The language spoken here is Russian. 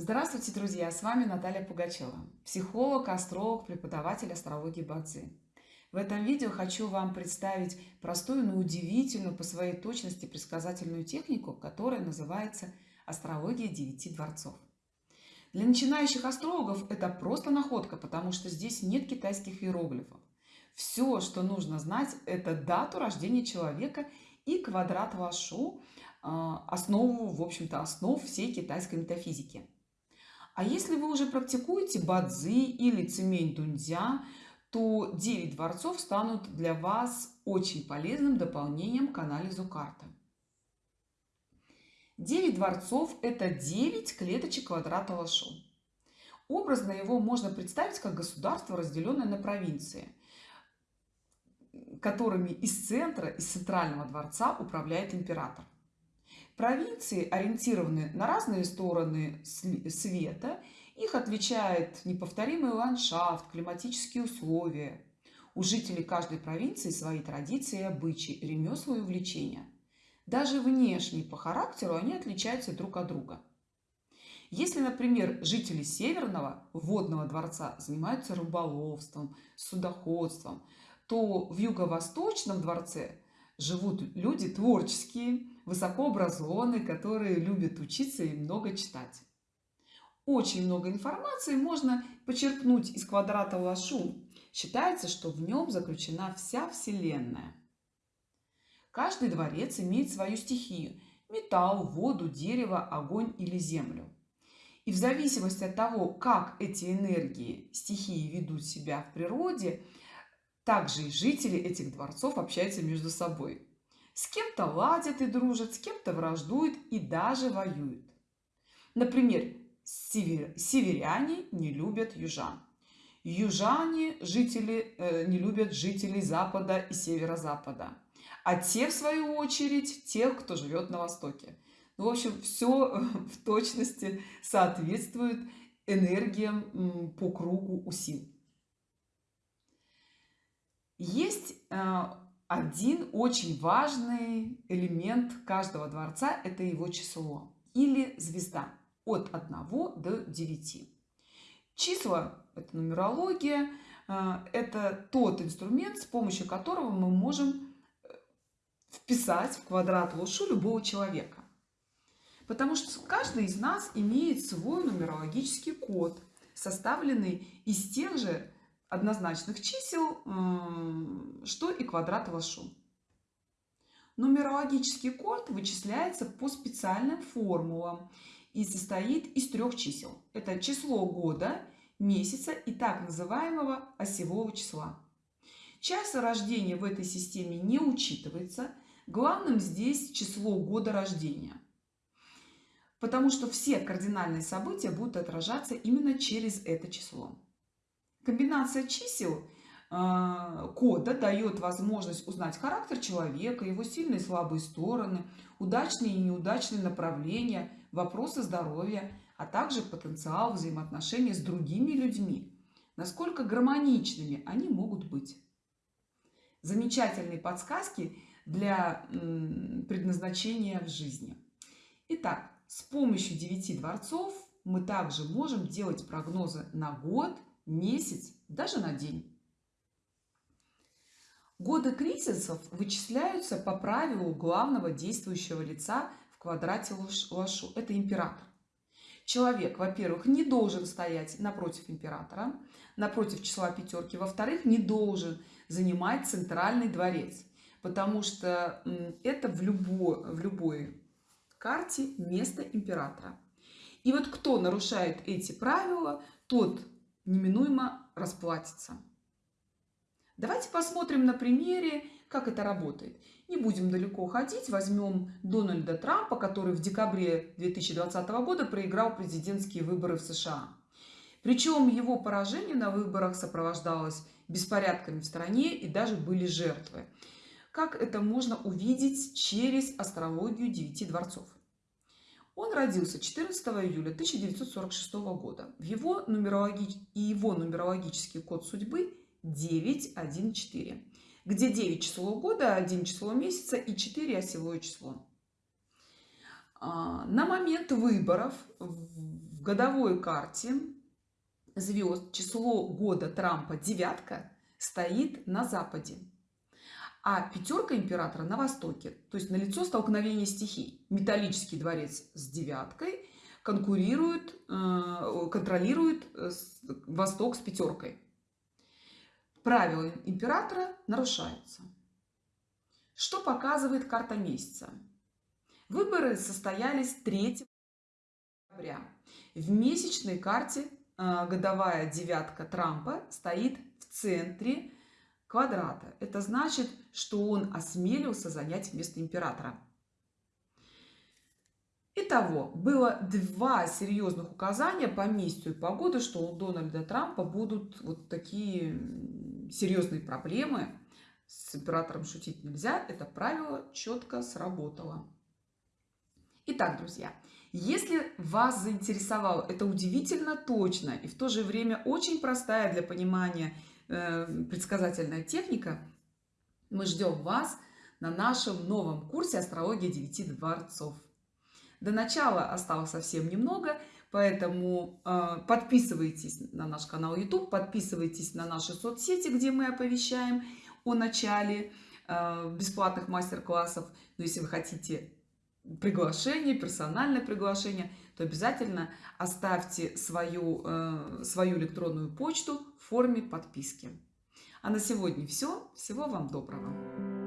Здравствуйте, друзья! С вами Наталья Пугачева, психолог, астролог, преподаватель астрологии Бадзи. В этом видео хочу вам представить простую, но удивительную по своей точности предсказательную технику, которая называется астрология девяти дворцов. Для начинающих астрологов это просто находка, потому что здесь нет китайских иероглифов. Все, что нужно знать, это дату рождения человека и квадрат Вашу, а, основу, в общем-то, основ всей китайской метафизики. А если вы уже практикуете бадзи или цемень дуньцзя, то 9 дворцов станут для вас очень полезным дополнением к анализу карты. 9 дворцов – это 9 клеточек квадрата Лашу. Образно его можно представить как государство, разделенное на провинции, которыми из центра, из центрального дворца управляет император. Провинции ориентированы на разные стороны света. Их отличает неповторимый ландшафт, климатические условия. У жителей каждой провинции свои традиции обычаи, ремесла и увлечения. Даже внешне по характеру они отличаются друг от друга. Если, например, жители Северного водного дворца занимаются рыболовством, судоходством, то в Юго-Восточном дворце живут люди творческие, высокообразованные, которые любят учиться и много читать. Очень много информации можно почерпнуть из квадрата Лашу. Считается, что в нем заключена вся Вселенная. Каждый дворец имеет свою стихию – металл, воду, дерево, огонь или землю. И в зависимости от того, как эти энергии, стихии ведут себя в природе – также и жители этих дворцов общаются между собой. С кем-то ладят и дружат, с кем-то враждуют и даже воюют. Например, северяне не любят южан. Южане жители, э, не любят жителей запада и северо-запада. А те, в свою очередь, тех, кто живет на востоке. Ну, в общем, все в точности соответствует энергиям по кругу у сил. Есть э, один очень важный элемент каждого дворца – это его число или звезда от 1 до 9. Числа – это нумерология, э, это тот инструмент, с помощью которого мы можем э, вписать в квадрат лошу любого человека. Потому что каждый из нас имеет свой нумерологический код, составленный из тех же однозначных чисел, что и квадрат Вашу. Нумерологический код вычисляется по специальным формулам и состоит из трех чисел. Это число года, месяца и так называемого осевого числа. Час рождения в этой системе не учитывается. Главным здесь число года рождения. Потому что все кардинальные события будут отражаться именно через это число. Комбинация чисел а, кода дает возможность узнать характер человека, его сильные и слабые стороны, удачные и неудачные направления, вопросы здоровья, а также потенциал взаимоотношений с другими людьми, насколько гармоничными они могут быть. Замечательные подсказки для предназначения в жизни. Итак, с помощью девяти дворцов мы также можем делать прогнозы на год – месяц, даже на день. Годы кризисов вычисляются по правилу главного действующего лица в квадрате Лашу. Это император. Человек, во-первых, не должен стоять напротив императора, напротив числа пятерки. Во-вторых, не должен занимать центральный дворец, потому что это в любой, в любой карте место императора. И вот кто нарушает эти правила, тот неминуемо расплатится. Давайте посмотрим на примере, как это работает. Не будем далеко ходить. Возьмем Дональда Трампа, который в декабре 2020 года проиграл президентские выборы в США. Причем его поражение на выборах сопровождалось беспорядками в стране и даже были жертвы. Как это можно увидеть через астрологию девяти дворцов? Он родился 14 июля 1946 года. В его нумерологи... И его нумерологический код судьбы 914, где 9 число года, 1 число месяца и 4 осевое число. А, на момент выборов в годовой карте звезд число года Трампа девятка стоит на западе, а пятерка императора на востоке. То есть налицо столкновение стихий. Металлический дворец с девяткой конкурирует, э, контролирует э, восток с пятеркой. Правила императора нарушаются. Что показывает карта месяца? Выборы состоялись 3 декабря. В месячной карте а, годовая девятка Трампа стоит в центре квадрата. Это значит, что он осмелился занять место императора. Итого, было два серьезных указания по месяцу и по году, что у Дональда Трампа будут вот такие серьезные проблемы. С императором шутить нельзя. Это правило четко сработало. Итак, друзья, если вас заинтересовало это удивительно точно и в то же время очень простая для понимания предсказательная техника, мы ждем вас на нашем новом курсе «Астрология девяти дворцов». До начала осталось совсем немного, поэтому э, подписывайтесь на наш канал YouTube, подписывайтесь на наши соцсети, где мы оповещаем о начале э, бесплатных мастер-классов. Но если вы хотите приглашение, персональное приглашение, то обязательно оставьте свою, э, свою электронную почту в форме подписки. А на сегодня все. Всего вам доброго.